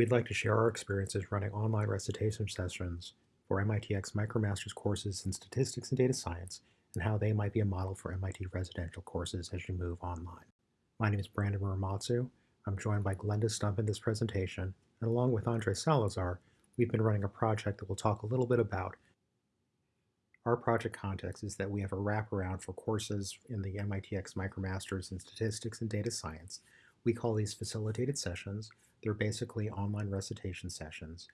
We'd like to share our experiences running online recitation sessions for MITx MicroMasters courses in statistics and data science and how they might be a model for MIT residential courses as you move online. My name is Brandon Muramatsu. I'm joined by Glenda Stump in this presentation, and along with Andre Salazar, we've been running a project that we'll talk a little bit about. Our project context is that we have a wraparound for courses in the MITx MicroMasters in Statistics and Data Science. We call these facilitated sessions. They're basically online recitation sessions.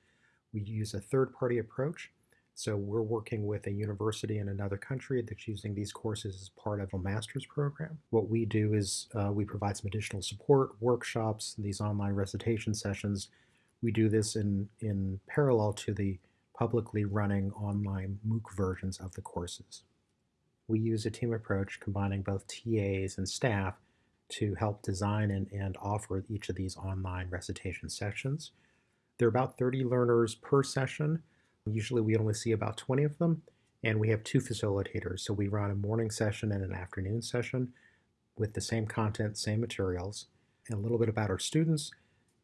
We use a third-party approach so we're working with a university in another country that's using these courses as part of a master's program. What we do is uh, we provide some additional support, workshops, these online recitation sessions. We do this in, in parallel to the publicly running online MOOC versions of the courses. We use a team approach combining both TAs and staff to help design and, and offer each of these online recitation sessions. There are about 30 learners per session, Usually we only see about 20 of them, and we have two facilitators. So we run a morning session and an afternoon session with the same content, same materials, and a little bit about our students.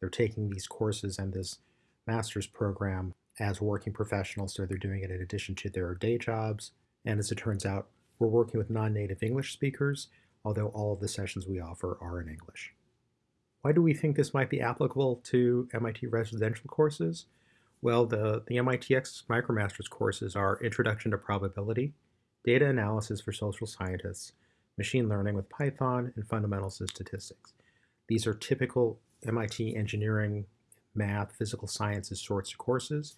They're taking these courses and this master's program as working professionals, so they're doing it in addition to their day jobs. And as it turns out, we're working with non-native English speakers, although all of the sessions we offer are in English. Why do we think this might be applicable to MIT residential courses? Well, the, the MITx MicroMasters courses are Introduction to Probability, Data Analysis for Social Scientists, Machine Learning with Python, and Fundamentals of Statistics. These are typical MIT engineering, math, physical sciences sorts of courses.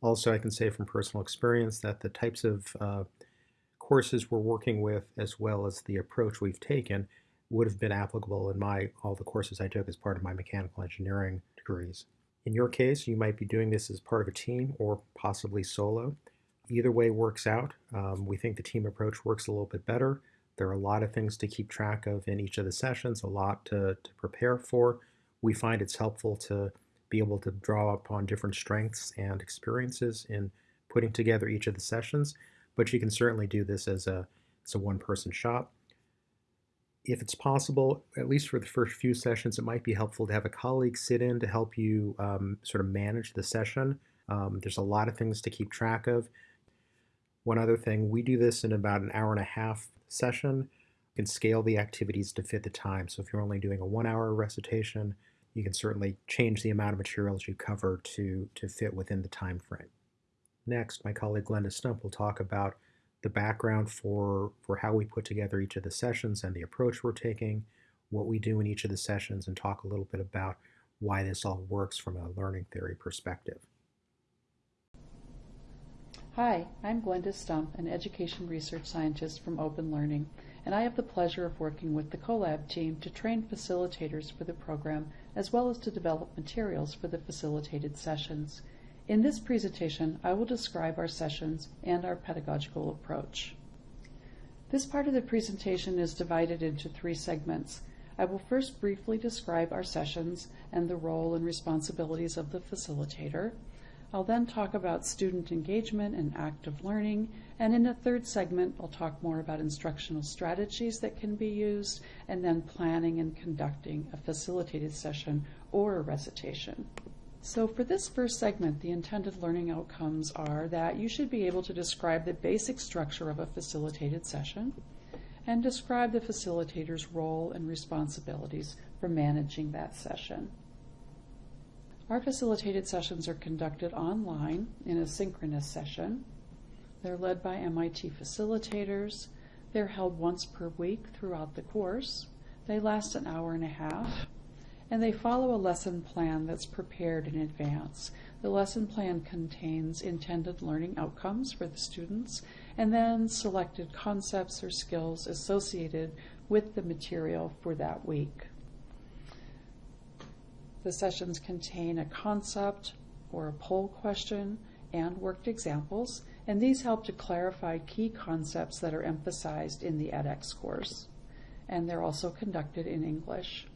Also, I can say from personal experience that the types of uh, courses we're working with, as well as the approach we've taken, would have been applicable in my all the courses I took as part of my mechanical engineering degrees. In your case, you might be doing this as part of a team or possibly solo. Either way works out. Um, we think the team approach works a little bit better. There are a lot of things to keep track of in each of the sessions, a lot to, to prepare for. We find it's helpful to be able to draw upon different strengths and experiences in putting together each of the sessions, but you can certainly do this as a, as a one-person shop if it's possible, at least for the first few sessions, it might be helpful to have a colleague sit in to help you um, sort of manage the session. Um, there's a lot of things to keep track of. One other thing, we do this in about an hour and a half session. You can scale the activities to fit the time. So if you're only doing a one hour recitation, you can certainly change the amount of materials you cover to, to fit within the time frame. Next, my colleague Glenda Stump will talk about the background for, for how we put together each of the sessions and the approach we're taking, what we do in each of the sessions, and talk a little bit about why this all works from a learning theory perspective. Hi, I'm Glenda Stump, an education research scientist from Open Learning, and I have the pleasure of working with the CoLab team to train facilitators for the program as well as to develop materials for the facilitated sessions. In this presentation, I will describe our sessions and our pedagogical approach. This part of the presentation is divided into three segments. I will first briefly describe our sessions and the role and responsibilities of the facilitator. I'll then talk about student engagement and active learning, and in the third segment, I'll talk more about instructional strategies that can be used, and then planning and conducting a facilitated session or a recitation. So for this first segment, the intended learning outcomes are that you should be able to describe the basic structure of a facilitated session and describe the facilitator's role and responsibilities for managing that session. Our facilitated sessions are conducted online in a synchronous session. They're led by MIT facilitators. They're held once per week throughout the course. They last an hour and a half and they follow a lesson plan that's prepared in advance. The lesson plan contains intended learning outcomes for the students and then selected concepts or skills associated with the material for that week. The sessions contain a concept or a poll question and worked examples, and these help to clarify key concepts that are emphasized in the edX course. And they're also conducted in English.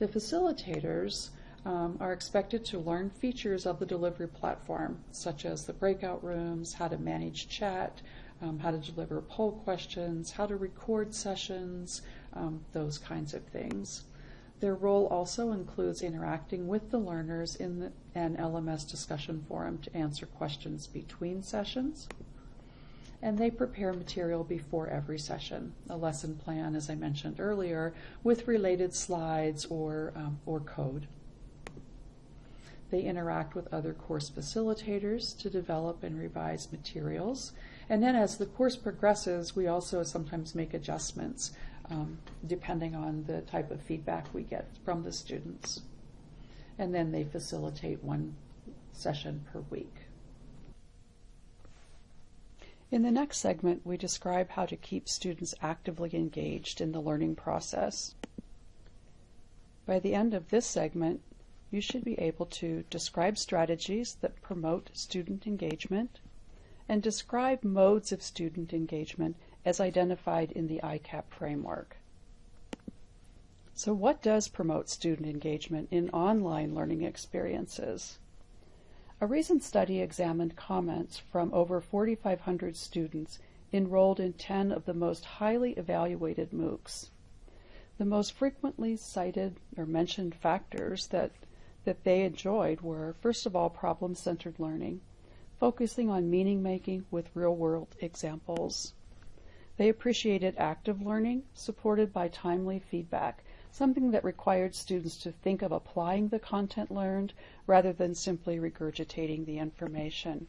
The facilitators um, are expected to learn features of the delivery platform, such as the breakout rooms, how to manage chat, um, how to deliver poll questions, how to record sessions, um, those kinds of things. Their role also includes interacting with the learners in the, an LMS discussion forum to answer questions between sessions. And they prepare material before every session, a lesson plan, as I mentioned earlier, with related slides or, um, or code. They interact with other course facilitators to develop and revise materials. And then as the course progresses, we also sometimes make adjustments um, depending on the type of feedback we get from the students. And then they facilitate one session per week. In the next segment, we describe how to keep students actively engaged in the learning process. By the end of this segment, you should be able to describe strategies that promote student engagement and describe modes of student engagement as identified in the ICAP framework. So what does promote student engagement in online learning experiences? A recent study examined comments from over 4,500 students enrolled in 10 of the most highly evaluated MOOCs. The most frequently cited or mentioned factors that, that they enjoyed were, first of all, problem-centered learning, focusing on meaning making with real-world examples. They appreciated active learning, supported by timely feedback, something that required students to think of applying the content learned rather than simply regurgitating the information.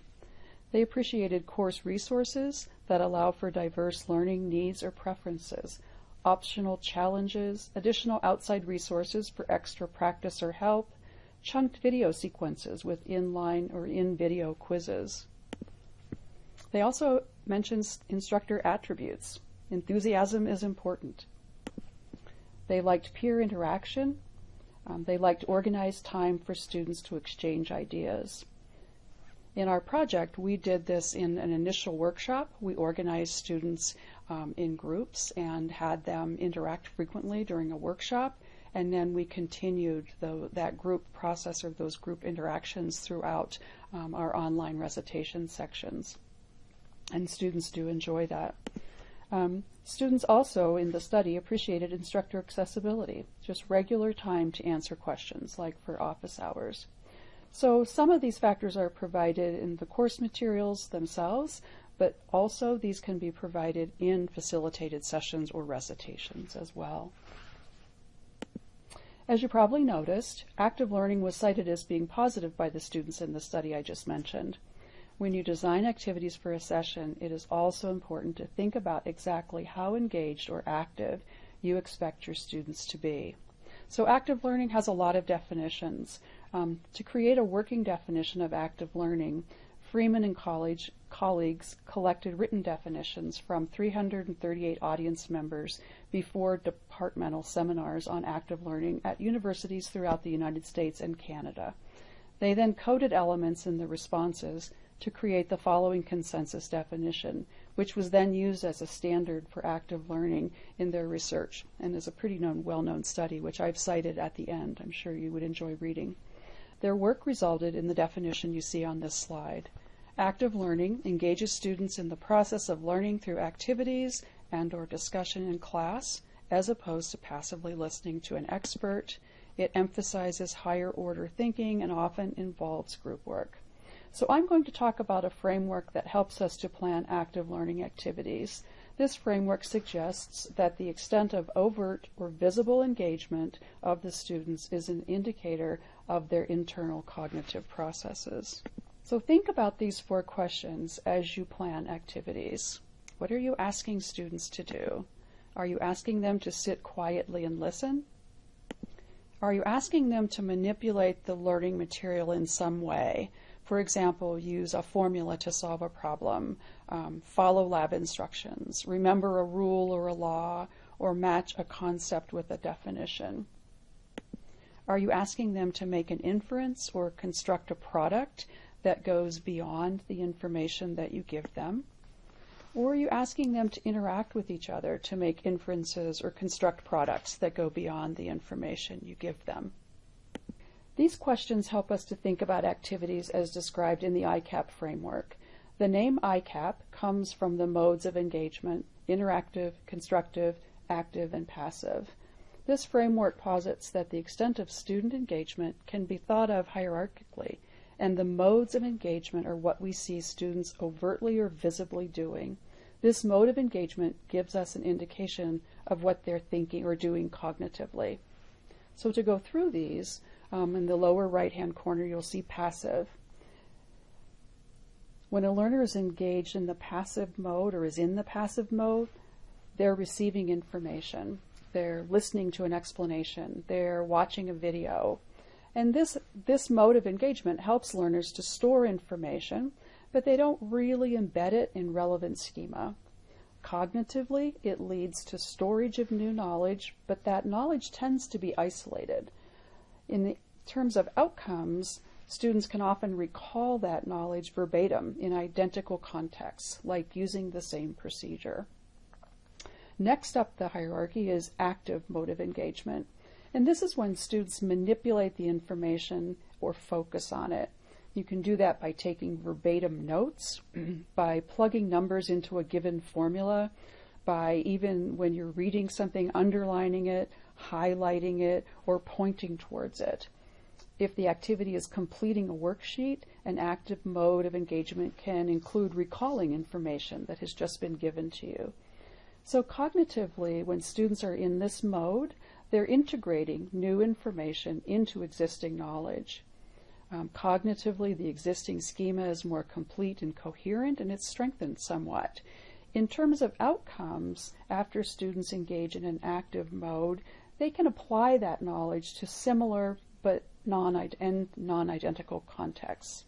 They appreciated course resources that allow for diverse learning needs or preferences, optional challenges, additional outside resources for extra practice or help, chunked video sequences with inline or in-video quizzes. They also mentions instructor attributes. Enthusiasm is important. They liked peer interaction. Um, they liked organized time for students to exchange ideas. In our project, we did this in an initial workshop. We organized students um, in groups and had them interact frequently during a workshop. And then we continued the, that group process or those group interactions throughout um, our online recitation sections and students do enjoy that. Um, students also in the study appreciated instructor accessibility, just regular time to answer questions, like for office hours. So some of these factors are provided in the course materials themselves, but also these can be provided in facilitated sessions or recitations as well. As you probably noticed, active learning was cited as being positive by the students in the study I just mentioned. When you design activities for a session, it is also important to think about exactly how engaged or active you expect your students to be. So active learning has a lot of definitions. Um, to create a working definition of active learning, Freeman and college, colleagues collected written definitions from 338 audience members before departmental seminars on active learning at universities throughout the United States and Canada. They then coded elements in the responses to create the following consensus definition, which was then used as a standard for active learning in their research and is a pretty known, well-known study, which I've cited at the end. I'm sure you would enjoy reading. Their work resulted in the definition you see on this slide. Active learning engages students in the process of learning through activities and or discussion in class, as opposed to passively listening to an expert. It emphasizes higher order thinking and often involves group work. So I'm going to talk about a framework that helps us to plan active learning activities. This framework suggests that the extent of overt or visible engagement of the students is an indicator of their internal cognitive processes. So think about these four questions as you plan activities. What are you asking students to do? Are you asking them to sit quietly and listen? Are you asking them to manipulate the learning material in some way? For example, use a formula to solve a problem, um, follow lab instructions, remember a rule or a law, or match a concept with a definition. Are you asking them to make an inference or construct a product that goes beyond the information that you give them? Or are you asking them to interact with each other to make inferences or construct products that go beyond the information you give them? These questions help us to think about activities as described in the ICAP framework. The name ICAP comes from the modes of engagement, interactive, constructive, active, and passive. This framework posits that the extent of student engagement can be thought of hierarchically, and the modes of engagement are what we see students overtly or visibly doing. This mode of engagement gives us an indication of what they're thinking or doing cognitively. So to go through these, um, in the lower right hand corner you'll see passive. When a learner is engaged in the passive mode or is in the passive mode, they're receiving information. They're listening to an explanation. They're watching a video. And this, this mode of engagement helps learners to store information, but they don't really embed it in relevant schema. Cognitively, it leads to storage of new knowledge, but that knowledge tends to be isolated. In terms of outcomes, students can often recall that knowledge verbatim in identical contexts, like using the same procedure. Next up the hierarchy is active motive engagement. And this is when students manipulate the information or focus on it. You can do that by taking verbatim notes, by plugging numbers into a given formula, by even when you're reading something, underlining it, highlighting it, or pointing towards it. If the activity is completing a worksheet, an active mode of engagement can include recalling information that has just been given to you. So cognitively, when students are in this mode, they're integrating new information into existing knowledge. Um, cognitively, the existing schema is more complete and coherent, and it's strengthened somewhat. In terms of outcomes, after students engage in an active mode, they can apply that knowledge to similar but non-identical contexts.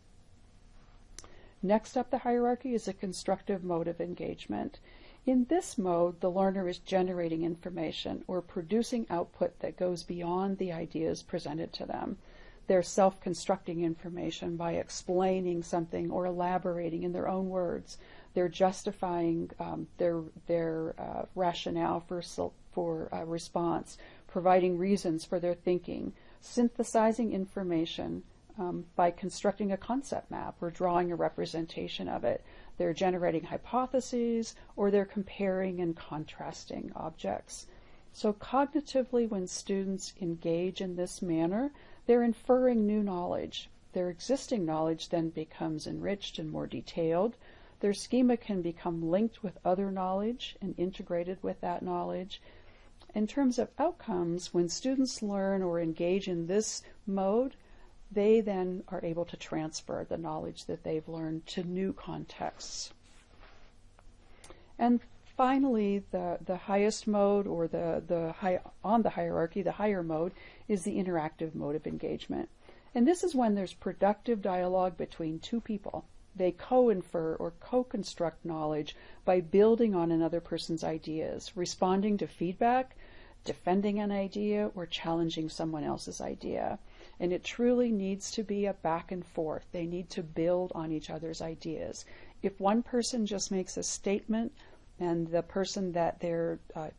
Next up the hierarchy is a constructive mode of engagement. In this mode, the learner is generating information or producing output that goes beyond the ideas presented to them. They're self constructing information by explaining something or elaborating in their own words. They're justifying um, their, their uh, rationale for, for uh, response, providing reasons for their thinking, synthesizing information um, by constructing a concept map or drawing a representation of it. They're generating hypotheses or they're comparing and contrasting objects. So cognitively, when students engage in this manner, they're inferring new knowledge. Their existing knowledge then becomes enriched and more detailed. Their schema can become linked with other knowledge and integrated with that knowledge. In terms of outcomes, when students learn or engage in this mode, they then are able to transfer the knowledge that they've learned to new contexts. And finally, the, the highest mode or the, the high, on the hierarchy, the higher mode, is the interactive mode of engagement. And this is when there's productive dialogue between two people. They co-infer or co-construct knowledge by building on another person's ideas, responding to feedback, defending an idea, or challenging someone else's idea. And it truly needs to be a back and forth. They need to build on each other's ideas. If one person just makes a statement and the person that they're uh,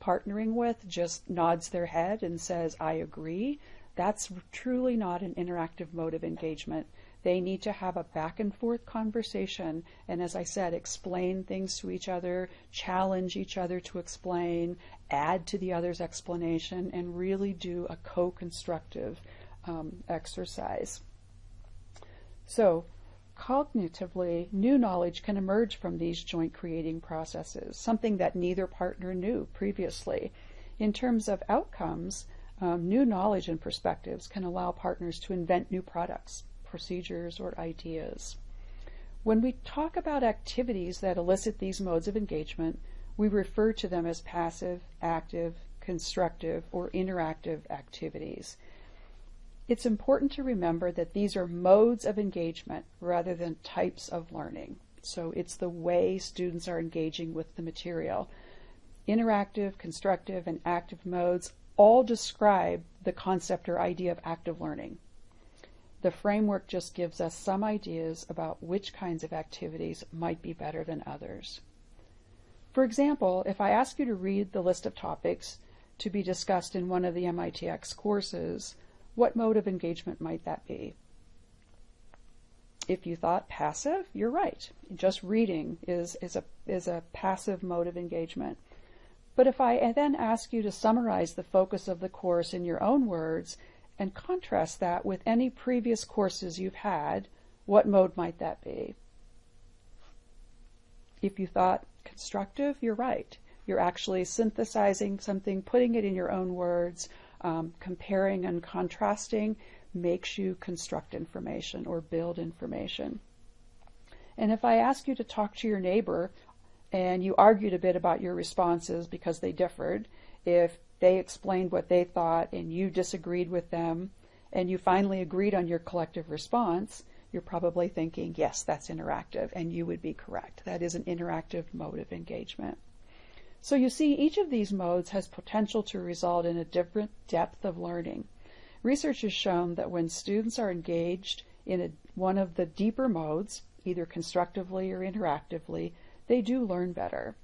partnering with just nods their head and says, I agree, that's truly not an interactive mode of engagement. They need to have a back and forth conversation and, as I said, explain things to each other, challenge each other to explain, add to the other's explanation, and really do a co constructive um, exercise. So, cognitively, new knowledge can emerge from these joint creating processes, something that neither partner knew previously. In terms of outcomes, um, new knowledge and perspectives can allow partners to invent new products, procedures, or ideas. When we talk about activities that elicit these modes of engagement, we refer to them as passive, active, constructive, or interactive activities. It's important to remember that these are modes of engagement rather than types of learning. So it's the way students are engaging with the material. Interactive, constructive, and active modes all describe the concept or idea of active learning. The framework just gives us some ideas about which kinds of activities might be better than others. For example, if I ask you to read the list of topics to be discussed in one of the MITx courses, what mode of engagement might that be? If you thought passive, you're right. Just reading is, is, a, is a passive mode of engagement. But if I then ask you to summarize the focus of the course in your own words and contrast that with any previous courses you've had, what mode might that be? If you thought constructive, you're right. You're actually synthesizing something, putting it in your own words, um, comparing and contrasting makes you construct information or build information. And if I ask you to talk to your neighbor and you argued a bit about your responses because they differed, if they explained what they thought and you disagreed with them and you finally agreed on your collective response, you're probably thinking, yes, that's interactive, and you would be correct. That is an interactive mode of engagement. So you see, each of these modes has potential to result in a different depth of learning. Research has shown that when students are engaged in a, one of the deeper modes, either constructively or interactively, they do learn better.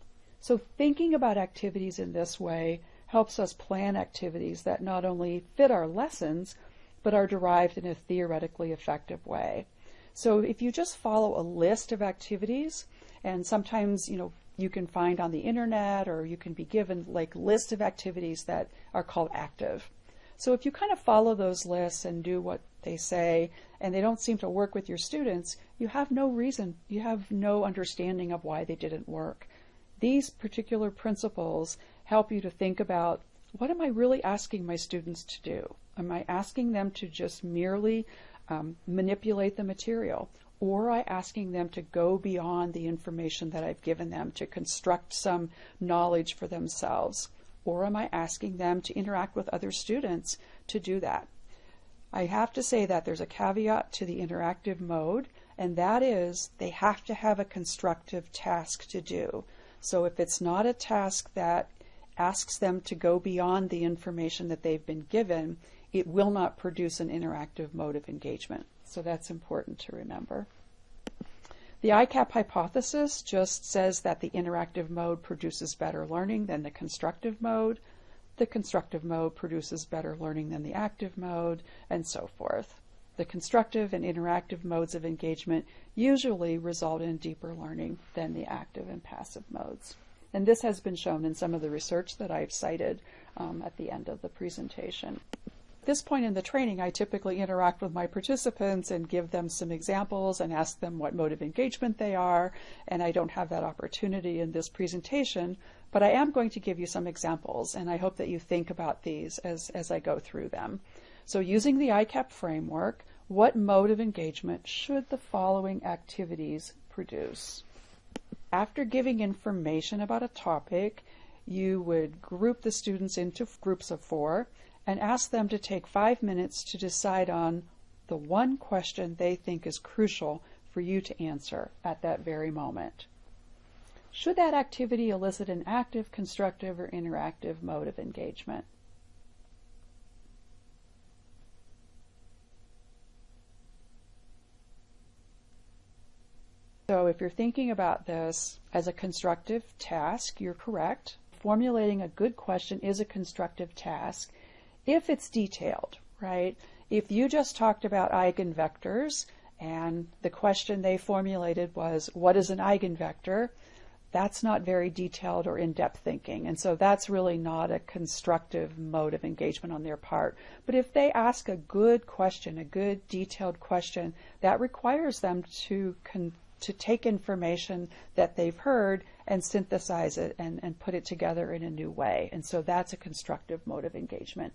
So thinking about activities in this way helps us plan activities that not only fit our lessons, but are derived in a theoretically effective way. So if you just follow a list of activities, and sometimes, you know, you can find on the internet or you can be given like lists of activities that are called active. So if you kind of follow those lists and do what they say and they don't seem to work with your students, you have no reason, you have no understanding of why they didn't work. These particular principles help you to think about what am I really asking my students to do? Am I asking them to just merely um, manipulate the material? Or I asking them to go beyond the information that I've given them to construct some knowledge for themselves? Or am I asking them to interact with other students to do that? I have to say that there's a caveat to the interactive mode, and that is they have to have a constructive task to do. So if it's not a task that asks them to go beyond the information that they've been given, it will not produce an interactive mode of engagement. So that's important to remember. The ICAP hypothesis just says that the interactive mode produces better learning than the constructive mode. The constructive mode produces better learning than the active mode, and so forth. The constructive and interactive modes of engagement usually result in deeper learning than the active and passive modes. And this has been shown in some of the research that I've cited um, at the end of the presentation. At this point in the training, I typically interact with my participants and give them some examples and ask them what mode of engagement they are, and I don't have that opportunity in this presentation, but I am going to give you some examples, and I hope that you think about these as, as I go through them. So using the ICAP framework, what mode of engagement should the following activities produce? After giving information about a topic, you would group the students into groups of four and ask them to take five minutes to decide on the one question they think is crucial for you to answer at that very moment. Should that activity elicit an active, constructive, or interactive mode of engagement? So if you're thinking about this as a constructive task, you're correct. Formulating a good question is a constructive task if it's detailed, right? If you just talked about eigenvectors and the question they formulated was, what is an eigenvector? That's not very detailed or in-depth thinking. And so that's really not a constructive mode of engagement on their part. But if they ask a good question, a good detailed question, that requires them to to take information that they've heard and synthesize it and, and put it together in a new way. And so that's a constructive mode of engagement.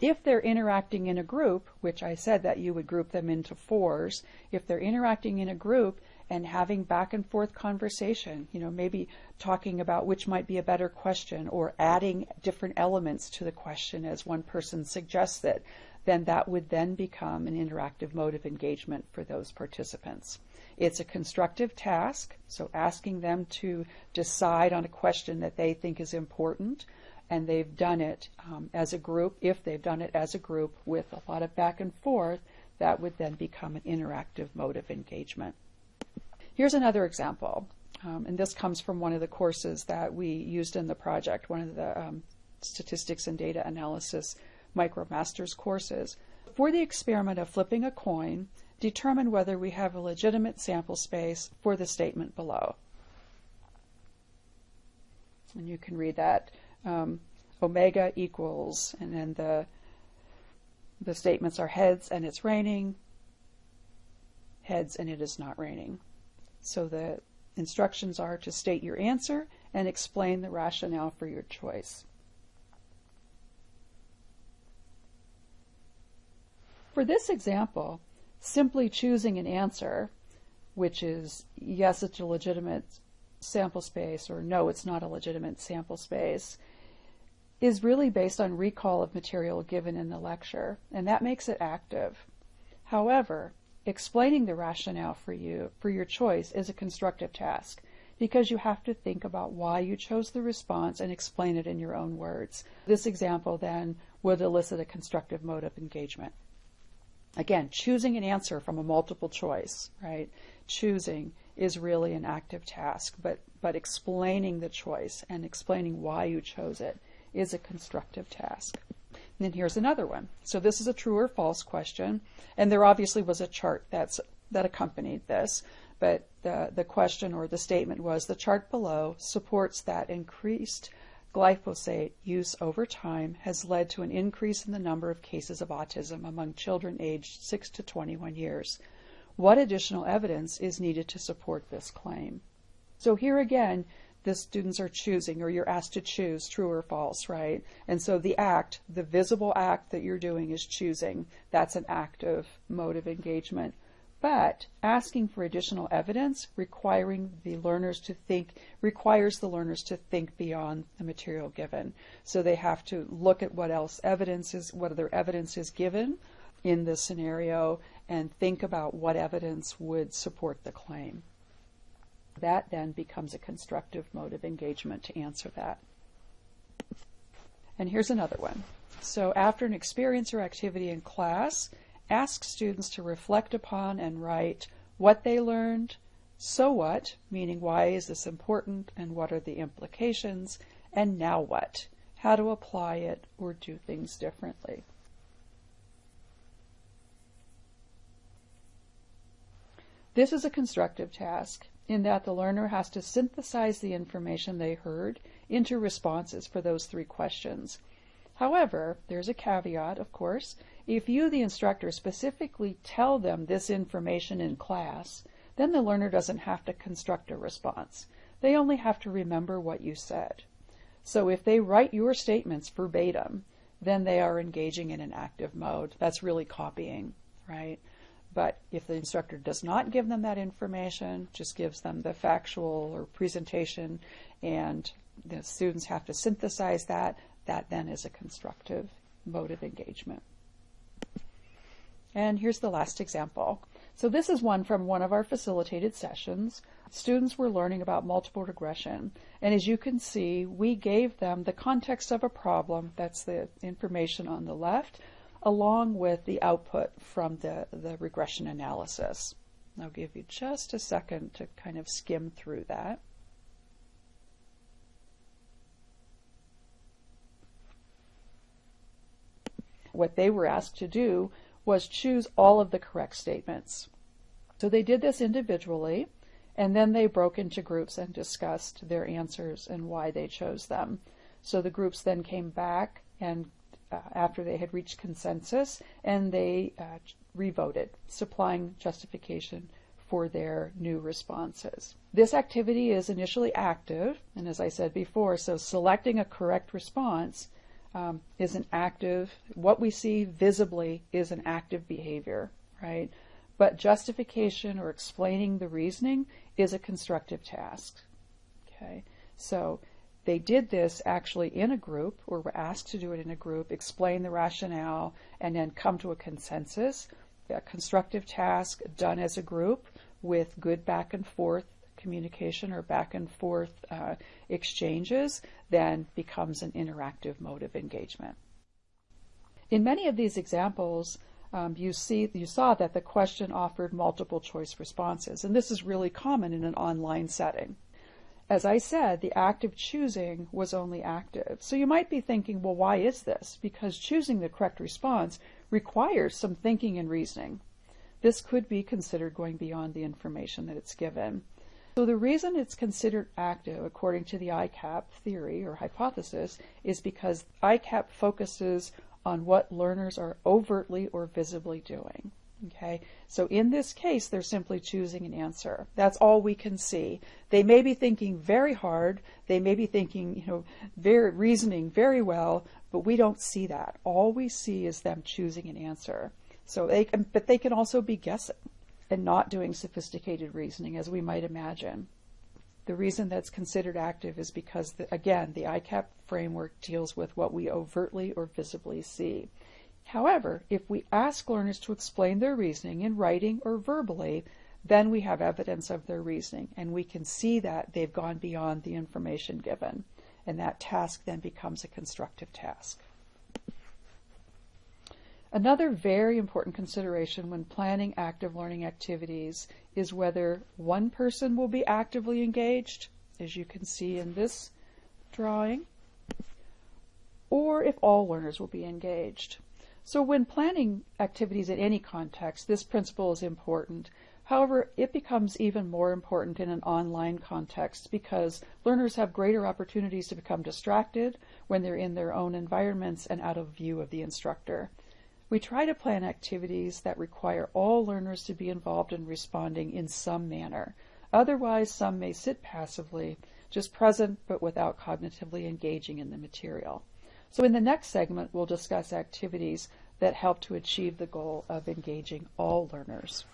If they're interacting in a group, which I said that you would group them into fours, if they're interacting in a group and having back and forth conversation, you know, maybe talking about which might be a better question or adding different elements to the question as one person suggests it, then that would then become an interactive mode of engagement for those participants. It's a constructive task, so asking them to decide on a question that they think is important and they've done it um, as a group, if they've done it as a group with a lot of back and forth, that would then become an interactive mode of engagement. Here's another example, um, and this comes from one of the courses that we used in the project, one of the um, statistics and data analysis MicroMasters courses. For the experiment of flipping a coin, determine whether we have a legitimate sample space for the statement below. And you can read that um, omega equals, and then the the statements are heads and it's raining, heads and it is not raining. So the instructions are to state your answer and explain the rationale for your choice. For this example, simply choosing an answer, which is yes, it's a legitimate sample space or no, it's not a legitimate sample space, is really based on recall of material given in the lecture, and that makes it active. However, explaining the rationale for you for your choice is a constructive task because you have to think about why you chose the response and explain it in your own words. This example then would elicit a constructive mode of engagement. Again, choosing an answer from a multiple choice, right? Choosing is really an active task, but, but explaining the choice and explaining why you chose it is a constructive task. And then here's another one. So this is a true or false question, and there obviously was a chart that's that accompanied this, but the, the question or the statement was the chart below supports that increased glyphosate use over time has led to an increase in the number of cases of autism among children aged 6 to 21 years. What additional evidence is needed to support this claim? So here again, the students are choosing or you're asked to choose true or false, right? And so the act, the visible act that you're doing is choosing. That's an active mode of engagement. But asking for additional evidence, requiring the learners to think, requires the learners to think beyond the material given. So they have to look at what else evidence is, what other evidence is given in this scenario, and think about what evidence would support the claim. That then becomes a constructive mode of engagement to answer that. And here's another one. So after an experience or activity in class, ask students to reflect upon and write what they learned, so what, meaning why is this important and what are the implications, and now what, how to apply it or do things differently. This is a constructive task in that the learner has to synthesize the information they heard into responses for those three questions. However, there's a caveat, of course. If you, the instructor, specifically tell them this information in class, then the learner doesn't have to construct a response. They only have to remember what you said. So if they write your statements verbatim, then they are engaging in an active mode. That's really copying, right? But if the instructor does not give them that information, just gives them the factual or presentation, and the students have to synthesize that, that then is a constructive mode of engagement. And here's the last example. So this is one from one of our facilitated sessions. Students were learning about multiple regression. And as you can see, we gave them the context of a problem, that's the information on the left, along with the output from the, the regression analysis. I'll give you just a second to kind of skim through that. What they were asked to do was choose all of the correct statements. So they did this individually, and then they broke into groups and discussed their answers and why they chose them. So the groups then came back and uh, after they had reached consensus and they uh, revoted, supplying justification for their new responses. This activity is initially active, and as I said before, so selecting a correct response um, is an active, what we see visibly is an active behavior, right? But justification or explaining the reasoning is a constructive task. Okay, so they did this actually in a group, or were asked to do it in a group, explain the rationale, and then come to a consensus. A constructive task done as a group with good back and forth communication or back and forth uh, exchanges then becomes an interactive mode of engagement. In many of these examples, um, you see you saw that the question offered multiple choice responses, and this is really common in an online setting. As I said, the act of choosing was only active. So you might be thinking, well, why is this? Because choosing the correct response requires some thinking and reasoning. This could be considered going beyond the information that it's given. So the reason it's considered active, according to the ICAP theory or hypothesis, is because ICAP focuses on what learners are overtly or visibly doing. Okay, so in this case, they're simply choosing an answer. That's all we can see. They may be thinking very hard. They may be thinking, you know, very reasoning very well, but we don't see that. All we see is them choosing an answer. So they can, but they can also be guessing and not doing sophisticated reasoning, as we might imagine. The reason that's considered active is because, the, again, the ICAP framework deals with what we overtly or visibly see. However, if we ask learners to explain their reasoning in writing or verbally, then we have evidence of their reasoning and we can see that they've gone beyond the information given. And that task then becomes a constructive task. Another very important consideration when planning active learning activities is whether one person will be actively engaged, as you can see in this drawing, or if all learners will be engaged. So when planning activities in any context, this principle is important. However, it becomes even more important in an online context because learners have greater opportunities to become distracted when they're in their own environments and out of view of the instructor. We try to plan activities that require all learners to be involved in responding in some manner. Otherwise, some may sit passively, just present but without cognitively engaging in the material. So in the next segment, we'll discuss activities that help to achieve the goal of engaging all learners.